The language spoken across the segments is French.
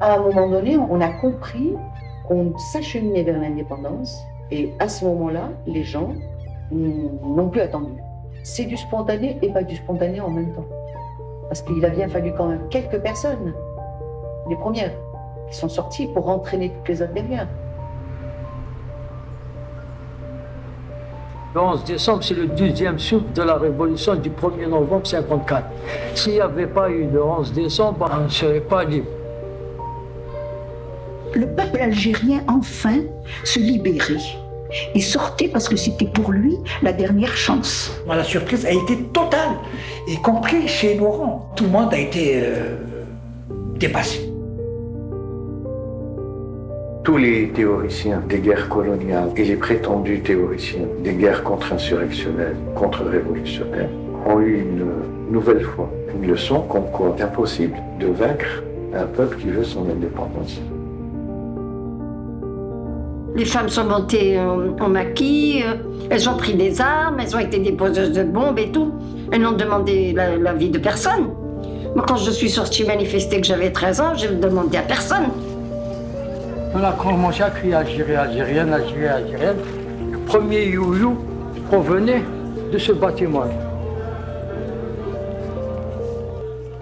À un moment donné, on a compris qu'on s'acheminait vers l'indépendance et à ce moment-là, les gens n'ont plus attendu. C'est du spontané et pas du spontané en même temps. Parce qu'il a bien fallu quand même quelques personnes, les premières, qui sont sorties pour entraîner toutes les autres derrière. Le 11 décembre, c'est le deuxième souffle de la révolution du 1er novembre 54. S'il n'y avait pas eu le 11 décembre, on ne serait pas libre. Le peuple algérien, enfin, se libérait. Il sortait parce que c'était pour lui la dernière chance. La surprise a été totale, y compris chez Laurent. Tout le monde a été euh, dépassé tous les théoriciens des guerres coloniales et les prétendus théoriciens des guerres contre-insurrectionnelles, contre-révolutionnaires ont eu une nouvelle fois une leçon comme quoi impossible de vaincre un peuple qui veut son indépendance. Les femmes sont montées en, maquis, euh, elles ont pris des armes, elles ont été déposeuses de bombes et tout. Elles n'ont demandé la, vie de personne. Moi, quand je suis sortie manifester que j'avais 13 ans, je ne demandé à personne. On a commencé à crier Algérie, Algérienne, Algérie, Algérienne. Le premier you provenait de ce bâtiment.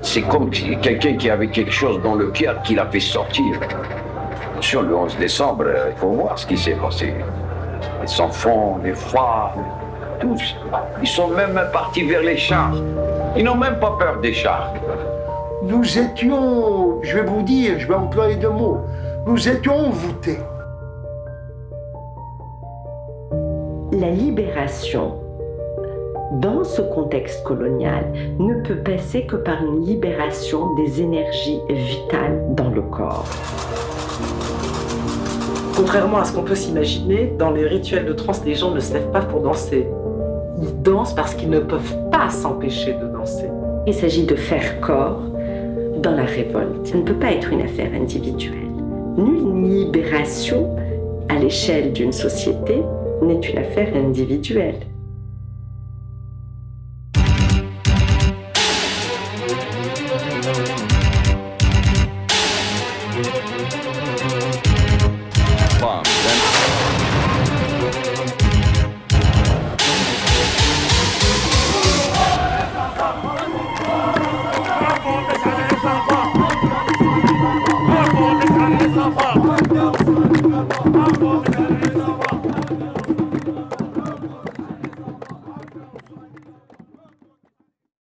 C'est comme quelqu'un qui avait quelque chose dans le cœur qui l'a fait sortir. Sur le 11 décembre, il faut voir ce qui s'est passé. Les enfants, les femmes, tous. Ils sont même partis vers les chars. Ils n'ont même pas peur des chars. Nous étions, je vais vous dire, je vais employer deux mots, nous étions envoûtés. La libération, dans ce contexte colonial, ne peut passer que par une libération des énergies vitales dans le corps. Contrairement à ce qu'on peut s'imaginer, dans les rituels de trance, les gens ne se lèvent pas pour danser. Ils dansent parce qu'ils ne peuvent pas s'empêcher de danser. Il s'agit de faire corps dans la révolte. Ça ne peut pas être une affaire individuelle. Nulle libération à l'échelle d'une société n'est une affaire individuelle.